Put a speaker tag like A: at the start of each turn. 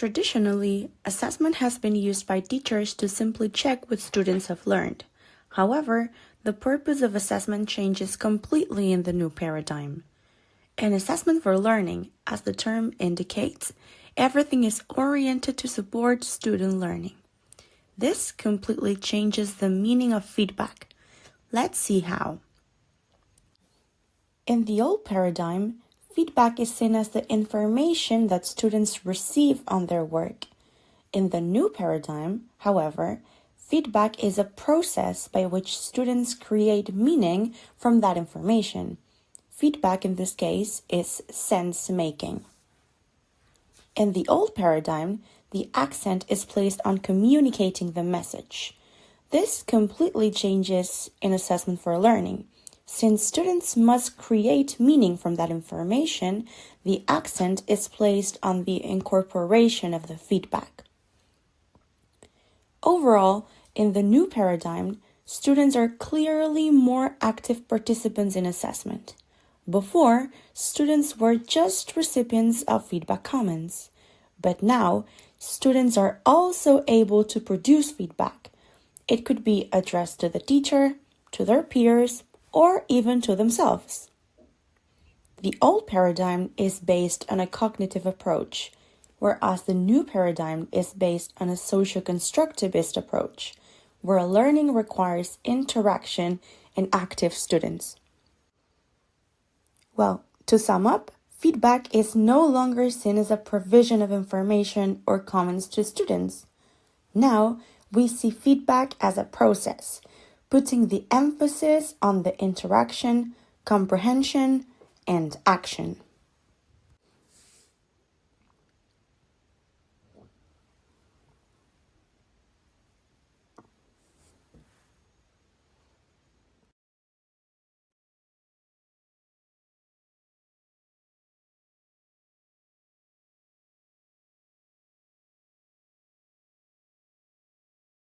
A: Traditionally, assessment has been used by teachers to simply check what students have learned. However, the purpose of assessment changes completely in the new paradigm. An assessment for learning, as the term indicates, everything is oriented to support student learning. This completely changes the meaning of feedback. Let's see how. In the old paradigm, feedback is seen as the information that students receive on their work. In the new paradigm, however, feedback is a process by which students create meaning from that information. Feedback in this case is sense making. In the old paradigm, the accent is placed on communicating the message. This completely changes in assessment for learning. Since students must create meaning from that information, the accent is placed on the incorporation of the feedback. Overall, in the new paradigm, students are clearly more active participants in assessment. Before, students were just recipients of feedback comments, but now students are also able to produce feedback. It could be addressed to the teacher, to their peers, or even to themselves. The old paradigm is based on a cognitive approach, whereas the new paradigm is based on a socio-constructivist approach, where learning requires interaction and active students. Well, to sum up, feedback is no longer seen as a provision of information or comments to students. Now, we see feedback as a process putting the emphasis on the interaction, comprehension, and action.